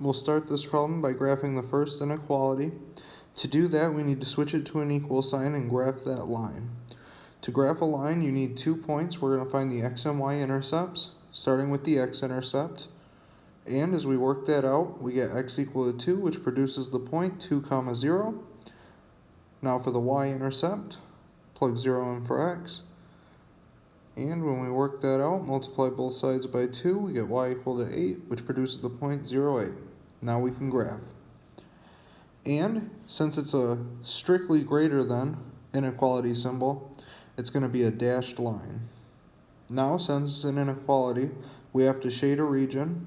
We'll start this problem by graphing the first inequality. To do that, we need to switch it to an equal sign and graph that line. To graph a line, you need two points. We're going to find the x and y intercepts, starting with the x-intercept. And as we work that out, we get x equal to 2, which produces the point 2 comma 0. Now for the y-intercept, plug 0 in for x. And when we work that out, multiply both sides by 2, we get y equal to 8, which produces the point 0, 0.08. Now we can graph. And since it's a strictly greater than inequality symbol, it's going to be a dashed line. Now, since it's an inequality, we have to shade a region.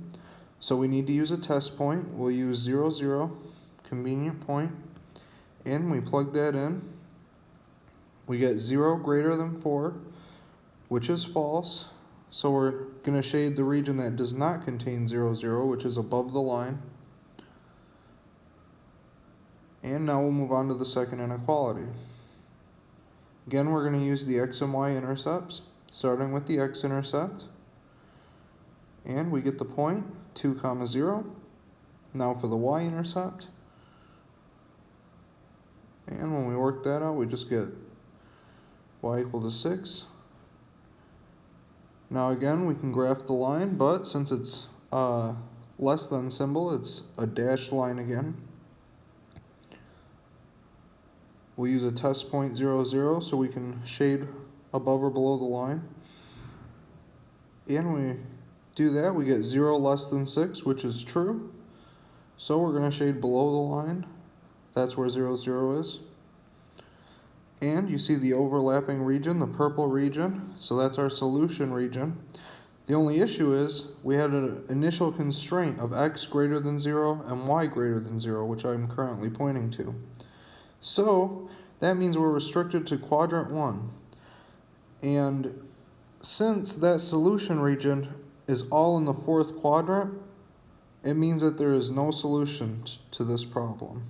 So we need to use a test point. We'll use 0, 0, convenient point, and we plug that in. We get 0 greater than 4, which is false. So we're going to shade the region that does not contain 0, 0, which is above the line. And now we'll move on to the second inequality. Again, we're going to use the x and y intercepts, starting with the x-intercept. And we get the point, 2 comma 0. Now for the y-intercept. And when we work that out, we just get y equal to 6. Now again, we can graph the line, but since it's uh, less than symbol, it's a dashed line again. We'll use a test point 0, 0 so we can shade above or below the line. And we do that, we get 0 less than 6, which is true. So we're going to shade below the line. That's where 0, 0 is. And you see the overlapping region, the purple region. So that's our solution region. The only issue is we had an initial constraint of x greater than 0 and y greater than 0, which I'm currently pointing to. So that means we're restricted to quadrant 1. And since that solution region is all in the fourth quadrant, it means that there is no solution to this problem.